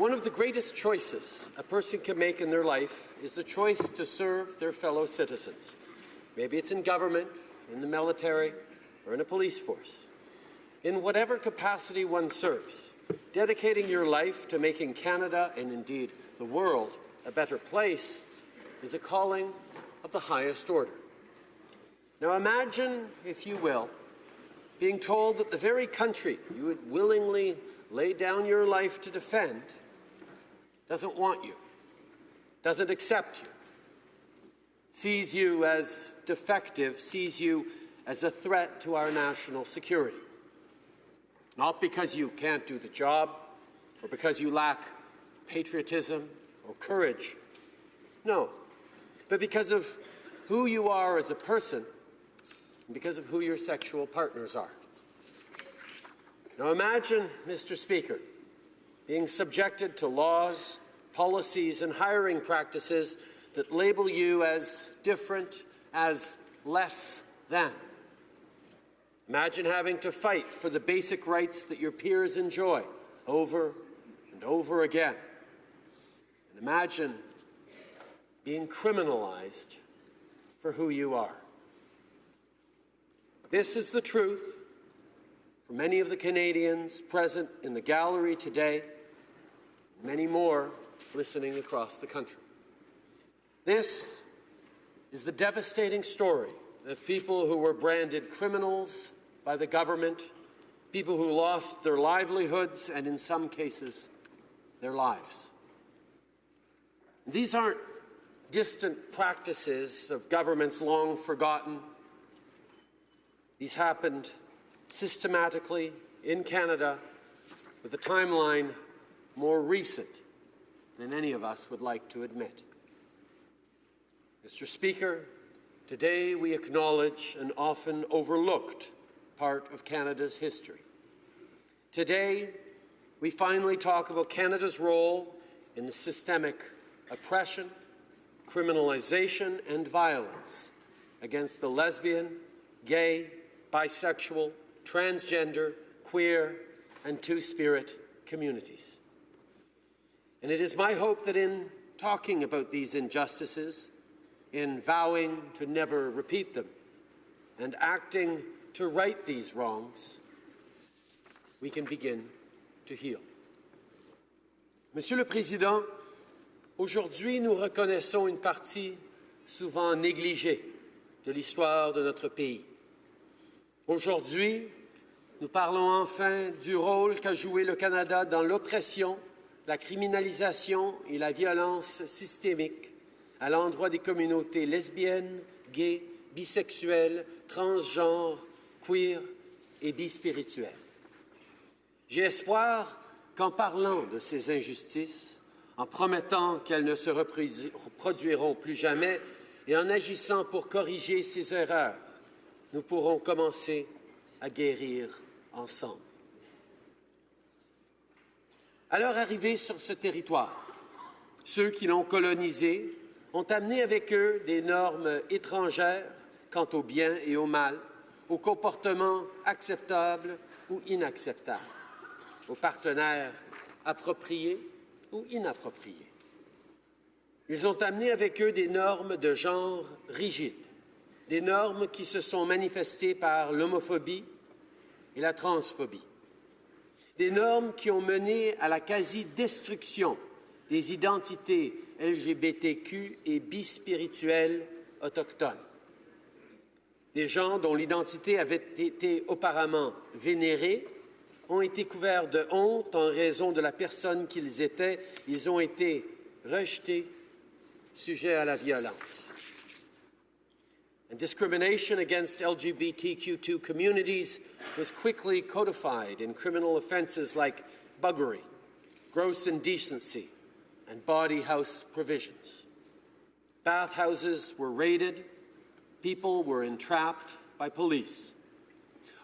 One of the greatest choices a person can make in their life is the choice to serve their fellow citizens. Maybe it's in government, in the military, or in a police force. In whatever capacity one serves, dedicating your life to making Canada and indeed the world a better place is a calling of the highest order. Now imagine, if you will, being told that the very country you would willingly lay down your life to defend doesn't want you, doesn't accept you, sees you as defective, sees you as a threat to our national security. Not because you can't do the job or because you lack patriotism or courage. No, but because of who you are as a person and because of who your sexual partners are. Now imagine, Mr. Speaker, being subjected to laws, policies, and hiring practices that label you as different, as less than. Imagine having to fight for the basic rights that your peers enjoy over and over again. And imagine being criminalized for who you are. This is the truth for many of the Canadians present in the gallery today, many more listening across the country. This is the devastating story of people who were branded criminals by the government, people who lost their livelihoods and, in some cases, their lives. These aren't distant practices of governments long forgotten. These happened systematically in Canada with a timeline more recent than any of us would like to admit. Mr. Speaker, today we acknowledge an often overlooked part of Canada's history. Today, we finally talk about Canada's role in the systemic oppression, criminalization, and violence against the lesbian, gay, bisexual, transgender, queer, and two-spirit communities. And it is my hope that in talking about these injustices, in vowing to never repeat them, and acting to right these wrongs, we can begin to heal. Monsieur le Président, aujourd'hui nous reconnaissons une partie souvent négligée de l'histoire de notre pays. Aujourd'hui, nous parlons enfin du rôle qu'a joué le Canada dans l'oppression, la criminalisation et la violence systémique à l'endroit des communautés lesbiennes, gays, bisexuelles, transgenres, queer et bispirituelles. J'ai espoir qu'en parlant de ces injustices, en promettant qu'elles ne se reproduiront plus jamais et en agissant pour corriger ces erreurs, nous pourrons commencer à guérir ensemble. À leur arrivée sur ce territoire, ceux qui l'ont colonisé ont amené avec eux des normes étrangères quant au bien et au mal, aux comportements acceptables ou inacceptables, aux partenaires appropriés ou inappropriés. Ils ont amené avec eux des normes de genre rigides, des normes qui se sont manifestées par l'homophobie, et la transphobie. Des normes qui ont mené à la quasi-destruction des identités LGBTQ et bispirituelles autochtones. Des gens dont l'identité avait été auparavant vénérée ont été couverts de honte en raison de la personne qu'ils étaient. Ils ont été rejetés, sujets à la violence. And discrimination against LGBTQ2 communities was quickly codified in criminal offences like buggery, gross indecency, and bawdy house provisions. Bathhouses were raided, people were entrapped by police.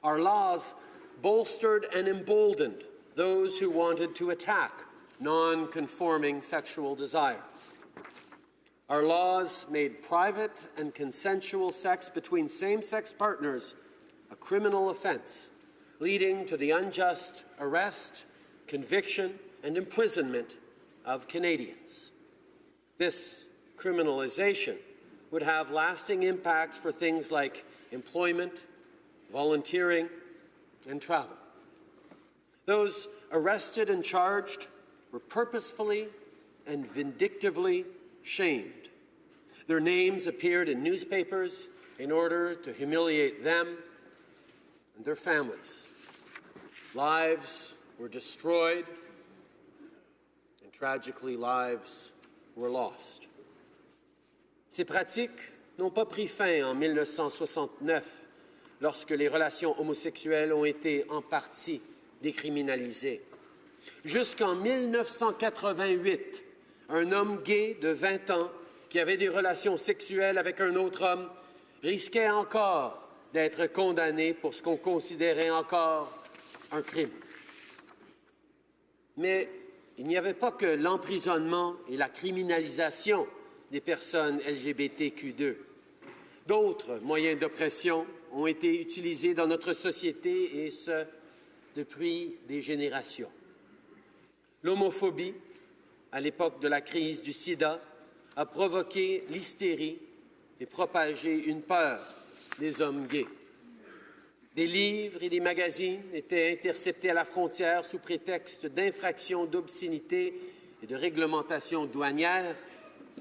Our laws bolstered and emboldened those who wanted to attack non-conforming sexual desire. Our laws made private and consensual sex between same-sex partners a criminal offence, leading to the unjust arrest, conviction, and imprisonment of Canadians. This criminalization would have lasting impacts for things like employment, volunteering, and travel. Those arrested and charged were purposefully and vindictively shamed. Their names appeared in newspapers in order to humiliate them and their families. Lives were destroyed, and tragically, lives were lost. Ces pratiques n'ont pas pris fin en 1969, lorsque les relations homosexuelles ont été en partie décriminalisées. Jusqu'en 1988, un homme gay de 20 ans qui avait des relations sexuelles avec un autre homme risquait encore d'être condamné pour ce qu'on considérait encore un crime. Mais il n'y avait pas que l'emprisonnement et la criminalisation des personnes LGBTQ2. D'autres moyens d'oppression ont été utilisés dans notre société et ce, depuis des générations. L'homophobie, à l'époque de la crise du sida, a provoqué l'hystérie et propagé une peur des hommes gays. Des livres et des magazines étaient interceptés à la frontière sous prétexte d'infractions d'obscénité et de réglementation douanière,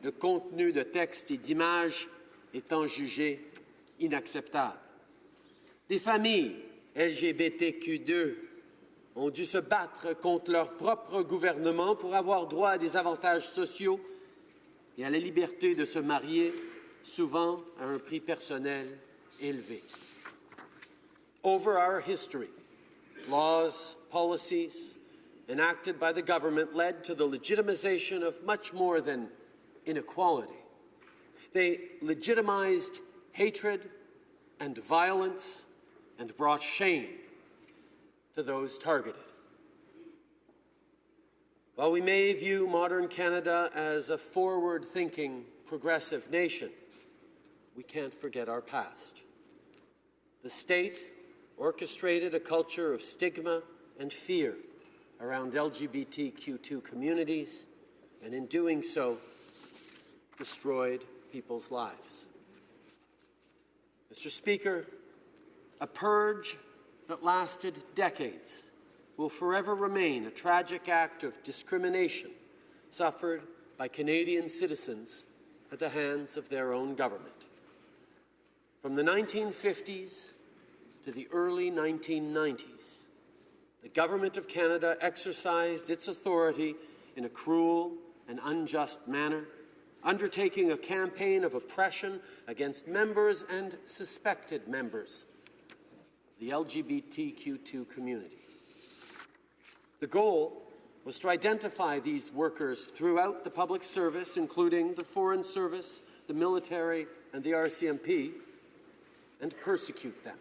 le contenu de textes et d'images étant jugé inacceptable. Des familles LGBTQ2 ont dû se battre contre leur propre gouvernement pour avoir droit à des avantages sociaux et à la liberté de se marier, souvent à un prix personnel élevé. Over our history, laws, policies enacted by the government led to the legitimization of much more than inequality. They legitimized hatred and violence and brought shame to those targeted. While we may view modern Canada as a forward thinking, progressive nation, we can't forget our past. The state orchestrated a culture of stigma and fear around LGBTQ2 communities, and in doing so, destroyed people's lives. Mr. Speaker, a purge that lasted decades will forever remain a tragic act of discrimination suffered by Canadian citizens at the hands of their own government. From the 1950s to the early 1990s, the Government of Canada exercised its authority in a cruel and unjust manner, undertaking a campaign of oppression against members and suspected members the LGBTQ2 community. The goal was to identify these workers throughout the public service, including the Foreign Service, the military, and the RCMP, and persecute them.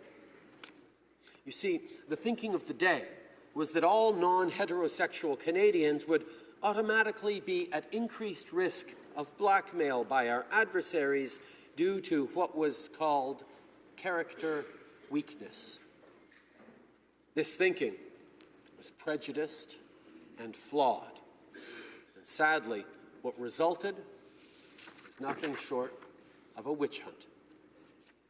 You see, the thinking of the day was that all non heterosexual Canadians would automatically be at increased risk of blackmail by our adversaries due to what was called character weakness. This thinking was prejudiced and flawed. And sadly, what resulted is nothing short of a witch hunt.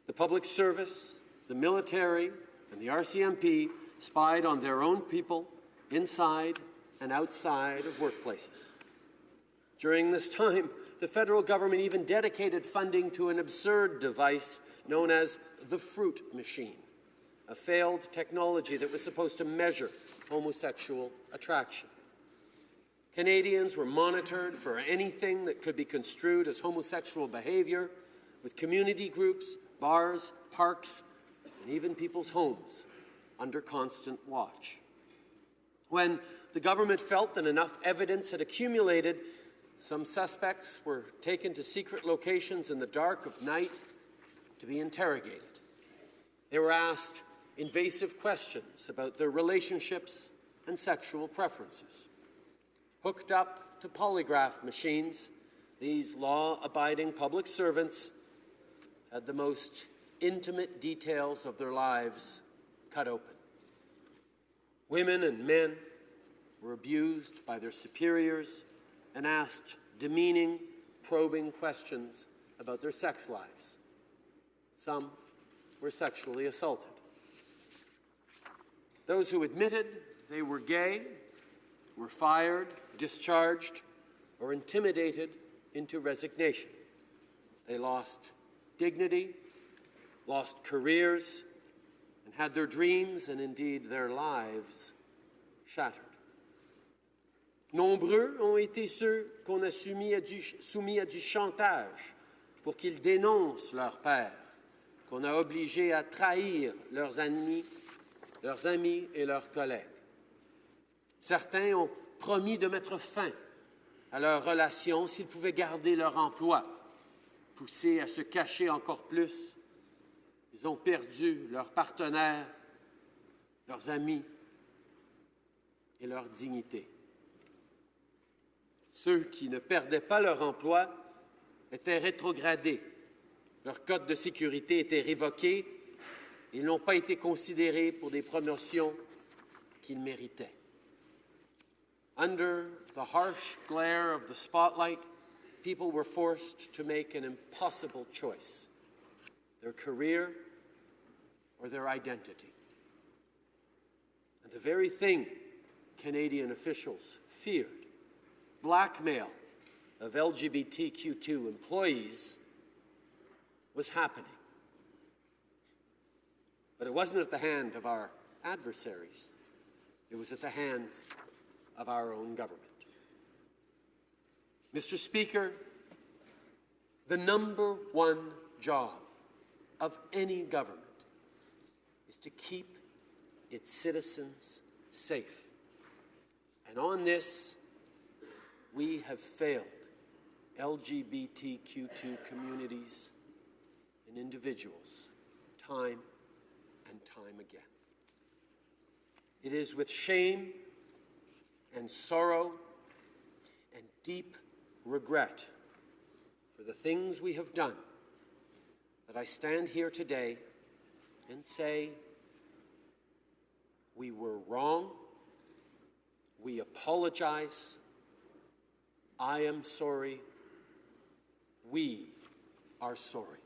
The public service, the military, and the RCMP spied on their own people inside and outside of workplaces. During this time, the federal government even dedicated funding to an absurd device known as the fruit machine, a failed technology that was supposed to measure homosexual attraction. Canadians were monitored for anything that could be construed as homosexual behavior, with community groups, bars, parks, and even people's homes under constant watch. When the government felt that enough evidence had accumulated, some suspects were taken to secret locations in the dark of night to be interrogated. They were asked invasive questions about their relationships and sexual preferences. Hooked up to polygraph machines, these law abiding public servants had the most intimate details of their lives cut open. Women and men were abused by their superiors and asked demeaning, probing questions about their sex lives. Some were sexually assaulted. Those who admitted they were gay were fired, discharged, or intimidated into resignation. They lost dignity, lost careers, and had their dreams and indeed their lives shattered. Nombreux ont été ceux qu'on a soumis à, du, chantage pour qu'ils dénoncent leur père, qu'on a obligés à trahir leurs amis, leurs amis et leurs collègues. Certains ont promis de mettre fin à leur relation s'ils pouvaient garder leur emploi. Poussés à se cacher encore plus, ils ont perdu leurs partenaires, leurs amis et leur dignité. Ceux qui ne perdaient pas leur emploi étaient rétrogradés. Leur code de sécurité était révoqué. Ils n'ont pas été considérés pour des promotions qu'ils méritaient. Under the harsh glare of the spotlight, people were forced to make an impossible choice their career or their identity. And the very thing Canadian officials feared blackmail of LGBTQ2 employees was happening. But it wasn't at the hand of our adversaries, it was at the hands of our own government. Mr. Speaker, the number one job of any government is to keep its citizens safe. And on this, we have failed LGBTQ2 communities and individuals time and time again. It is with shame and sorrow and deep regret for the things we have done that I stand here today and say we were wrong, we apologize, I am sorry, we are sorry.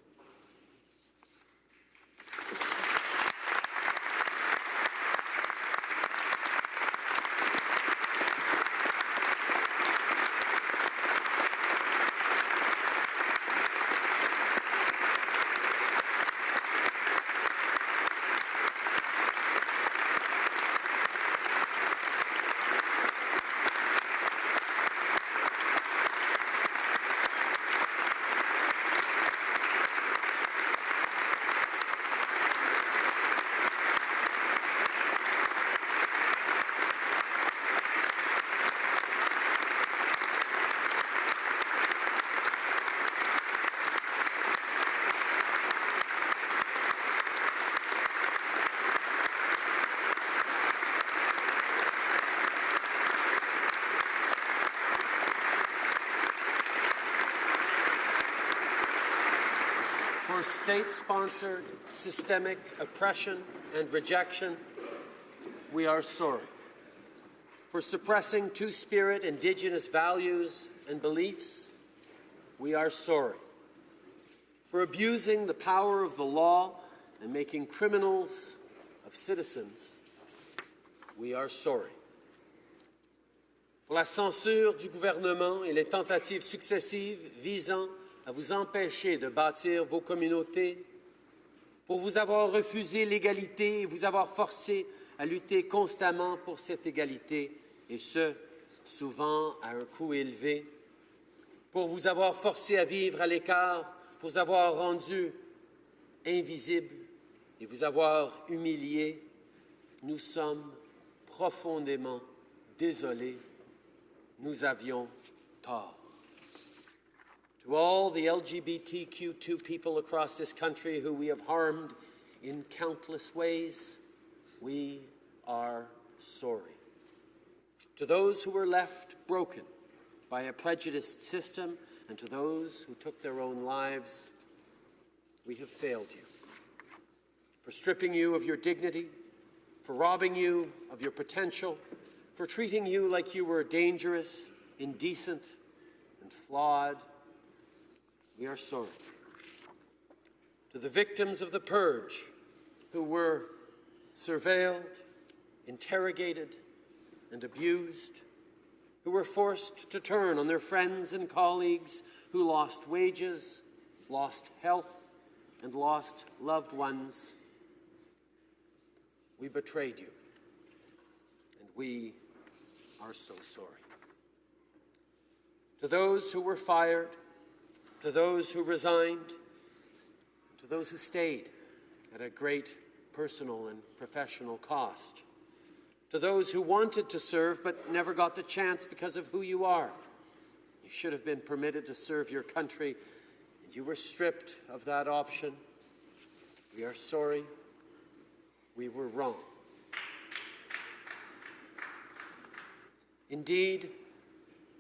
For state sponsored systemic oppression and rejection, we are sorry. For suppressing Two Spirit Indigenous values and beliefs, we are sorry. For abusing the power of the law and making criminals of citizens, we are sorry. Pour la censure du gouvernement et les tentatives successives visant à vous empêcher de bâtir vos communautés, pour vous avoir refusé l'égalité et vous avoir forcé à lutter constamment pour cette égalité, et ce, souvent à un coût élevé, pour vous avoir forcé à vivre à l'écart, pour vous avoir rendu invisible et vous avoir humilié, nous sommes profondément désolés. Nous avions tort. To all the LGBTQ2 people across this country who we have harmed in countless ways, we are sorry. To those who were left broken by a prejudiced system, and to those who took their own lives, we have failed you. For stripping you of your dignity, for robbing you of your potential, for treating you like you were dangerous, indecent and flawed, we are sorry. To the victims of the purge who were surveilled, interrogated, and abused, who were forced to turn on their friends and colleagues who lost wages, lost health, and lost loved ones. We betrayed you, and we are so sorry. To those who were fired, to those who resigned, to those who stayed at a great personal and professional cost, to those who wanted to serve but never got the chance because of who you are. You should have been permitted to serve your country, and you were stripped of that option. We are sorry. We were wrong. Indeed,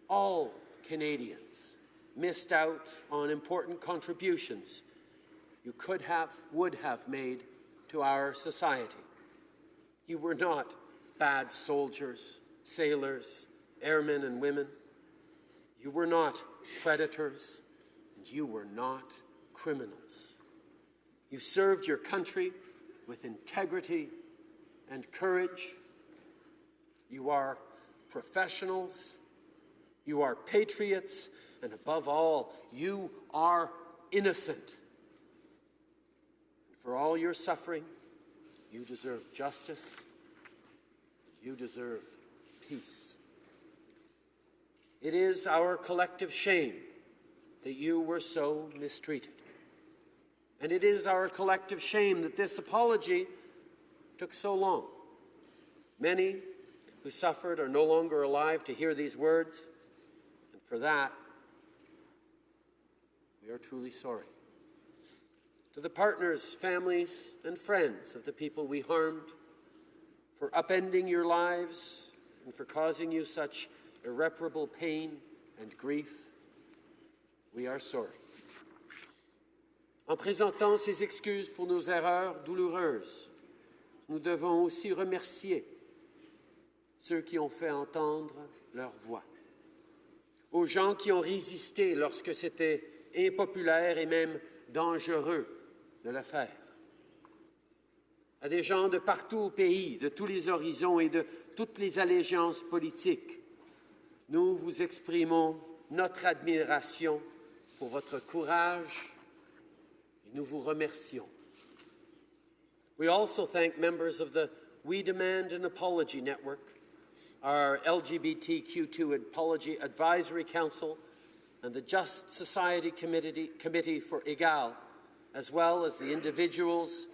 all Canadians missed out on important contributions you could have, would have made to our society. You were not bad soldiers, sailors, airmen and women. You were not predators, and you were not criminals. You served your country with integrity and courage. You are professionals. You are patriots. And above all, you are innocent. For all your suffering, you deserve justice. You deserve peace. It is our collective shame that you were so mistreated. And it is our collective shame that this apology took so long. Many who suffered are no longer alive to hear these words, and for that, are truly sorry. To the partners, families, and friends of the people we harmed, for upending your lives and for causing you such irreparable pain and grief, we are sorry. En présentant ces excuses pour nos erreurs douloureuses, nous devons aussi remercier ceux qui ont fait entendre leur voix, aux gens qui ont résisté lorsque c'était impopulaire et même dangereux de le faire, à des gens de partout au pays, de tous les horizons et de toutes les allégeances politiques. Nous vous exprimons notre admiration pour votre courage et nous vous remercions. We also thank members of the We Demand an Apology Network, our LGBTQ2 Apology Advisory Council, and the Just Society Committee, for Egale, as well as the individuals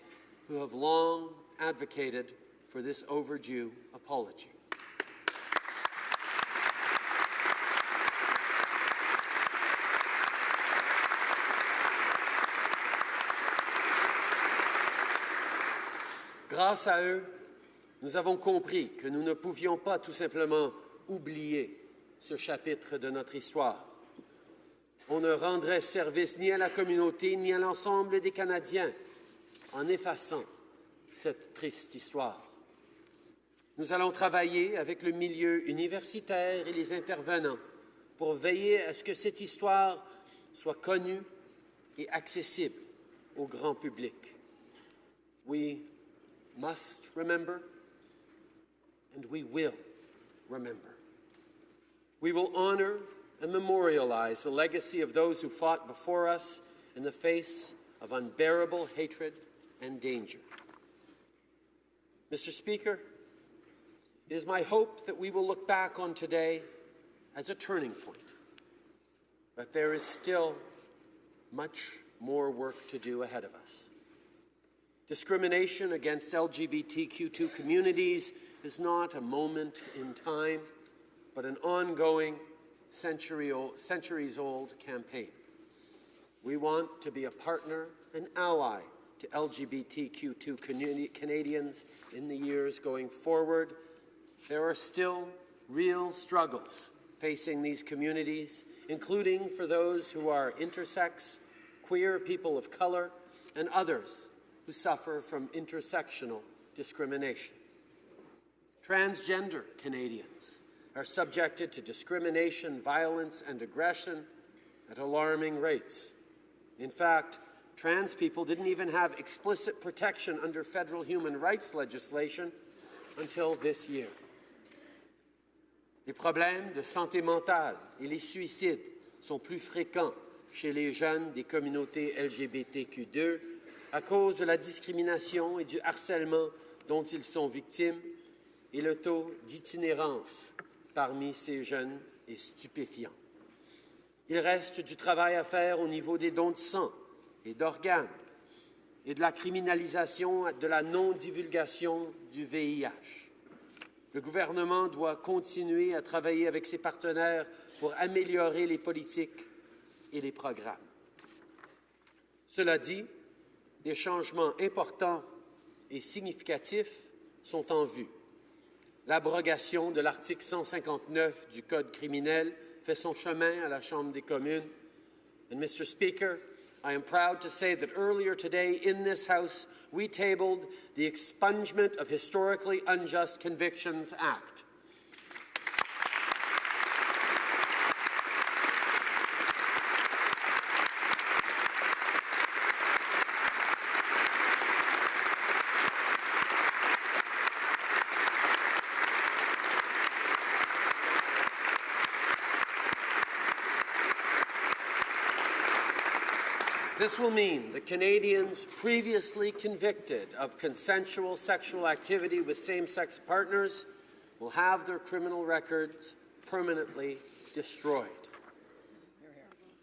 who have long advocated for this overdue apology. Grâce à eux, nous avons compris que nous ne pouvions pas tout simplement oublier ce chapitre de notre histoire. On ne rendrait service ni à la communauté ni à l'ensemble des Canadiens en effaçant cette triste histoire. Nous allons travailler avec le milieu universitaire et les intervenants pour veiller à ce que cette histoire soit connue et accessible au grand public. We must remember and we will remember. We will honor and memorialize the legacy of those who fought before us in the face of unbearable hatred and danger. Mr. Speaker, it is my hope that we will look back on today as a turning point, but there is still much more work to do ahead of us. Discrimination against LGBTQ2 communities is not a moment in time, but an ongoing, century old, centuries old campaign. We want to be a partner and ally to LGBTQ2 Canadians in the years going forward. There are still real struggles facing these communities, including for those who are intersex, queer, people of color, and others who suffer from intersectional discrimination. Transgender Canadians are subjected to discrimination, violence, and aggression at alarming rates. In fact, trans people didn't even have explicit protection under federal human rights legislation until this year. Les problèmes de santé mentale et les suicides sont plus fréquents chez les jeunes des communautés LGBTQ2 à cause de la discrimination et du harcèlement dont ils sont victimes et le taux d'itinérance parmi ces jeunes est stupéfiant. Il reste du travail à faire au niveau des dons de sang et d'organes et de la criminalisation de la non-divulgation du VIH. Le gouvernement doit continuer à travailler avec ses partenaires pour améliorer les politiques et les programmes. Cela dit, des changements importants et significatifs sont en vue. L'abrogation de l'article 159 du Code criminel fait son chemin à la Chambre des communes. And Mr. Speaker, I am proud to say that earlier today in this House, we tabled the Expungement of Historically Unjust Convictions Act. This will mean that Canadians previously convicted of consensual sexual activity with same-sex partners will have their criminal records permanently destroyed.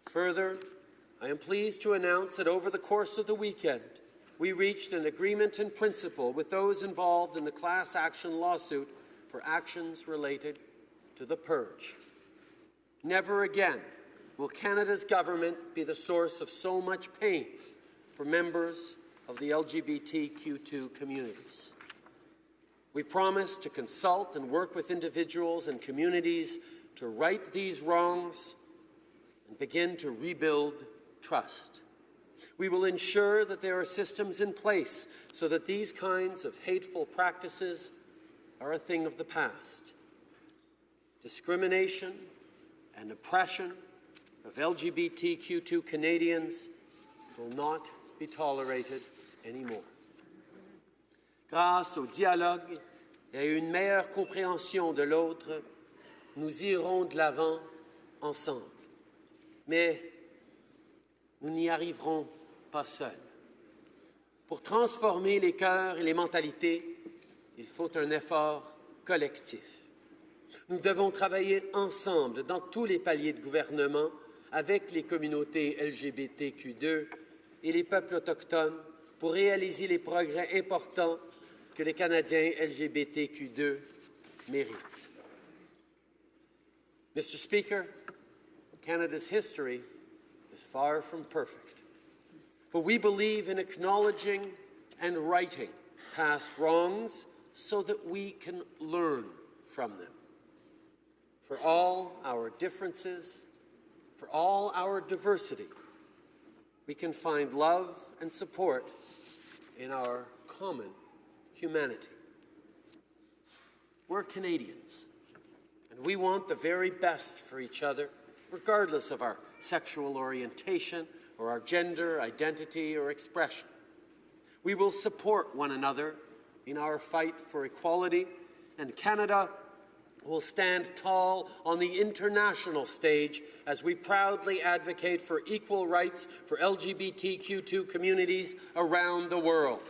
Further, I am pleased to announce that over the course of the weekend, we reached an agreement in principle with those involved in the class action lawsuit for actions related to the purge. Never again will Canada's government be the source of so much pain for members of the LGBTQ2 communities. We promise to consult and work with individuals and communities to right these wrongs and begin to rebuild trust. We will ensure that there are systems in place so that these kinds of hateful practices are a thing of the past. Discrimination and oppression of LGBTQ2 Canadians will not be tolerated anymore. Grâce au dialogue et à une meilleure compréhension de l'autre, nous irons de l'avant ensemble. Mais nous n'y arriverons pas seuls. Pour transformer les cœurs et les mentalités, il faut un effort collectif. Nous devons travailler ensemble dans tous les paliers de gouvernement avec les communautés LGBTQ2 et les peuples autochtones pour réaliser les progrès importants que les Canadiens LGBTQ2 méritent. Mr. Speaker, Canada's history is far from perfect, but we believe in acknowledging and righting past wrongs so that we can learn from them. For all our differences, for all our diversity, we can find love and support in our common humanity. We're Canadians, and we want the very best for each other, regardless of our sexual orientation or our gender, identity, or expression. We will support one another in our fight for equality, and Canada will stand tall on the international stage as we proudly advocate for equal rights for LGBTQ2 communities around the world.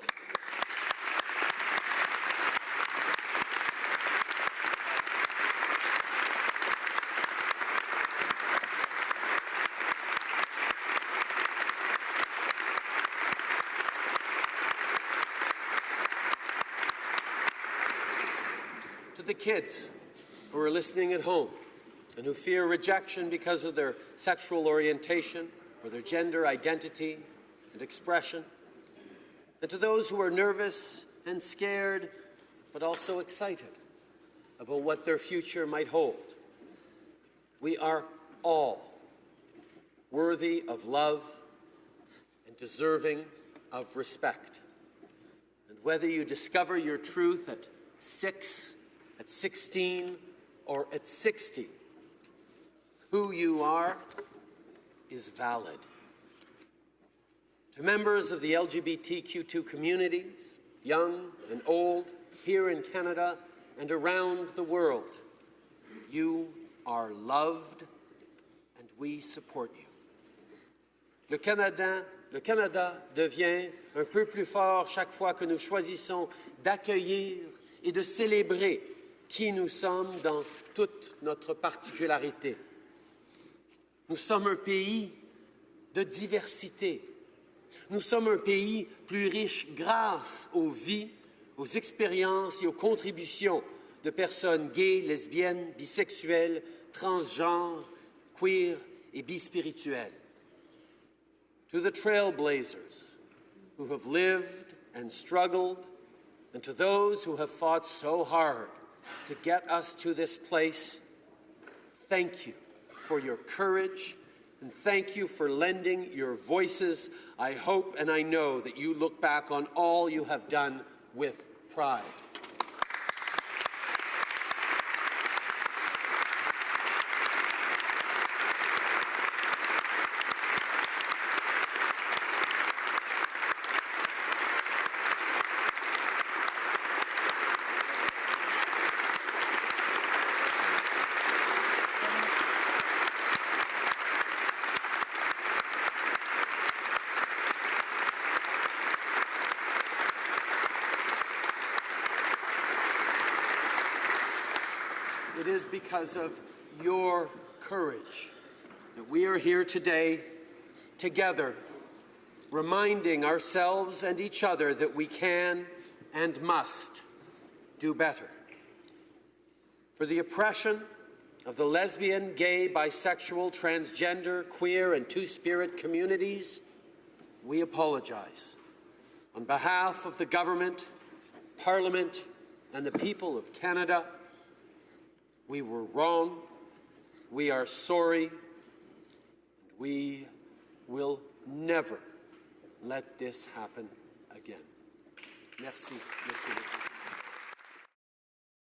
To the kids who are listening at home and who fear rejection because of their sexual orientation or their gender identity and expression, and to those who are nervous and scared but also excited about what their future might hold. We are all worthy of love and deserving of respect. And whether you discover your truth at 6, at 16, or at 60, who you are is valid. To members of the LGBTQ2 communities, young and old, here in Canada and around the world, you are loved and we support you. Le Canada, le Canada devient un peu plus fort chaque fois que nous choisissons d'accueillir et de célébrer qui nous sommes dans toute notre particularité. Nous sommes un pays de diversité. Nous sommes un pays plus riche grâce aux vies, aux expériences et aux contributions de personnes gays, lesbiennes, bisexuelles, transgenres, queer et bispirituelles. To the trailblazers who have lived and struggled, and to those who have fought so hard to get us to this place, thank you for your courage and thank you for lending your voices. I hope and I know that you look back on all you have done with pride. Is because of your courage that we are here today together, reminding ourselves and each other that we can and must do better. For the oppression of the lesbian, gay, bisexual, transgender, queer, and two spirit communities, we apologize. On behalf of the government, Parliament, and the people of Canada, we were wrong. We are sorry. And we will never let this happen again. Merci, Monsieur le Président.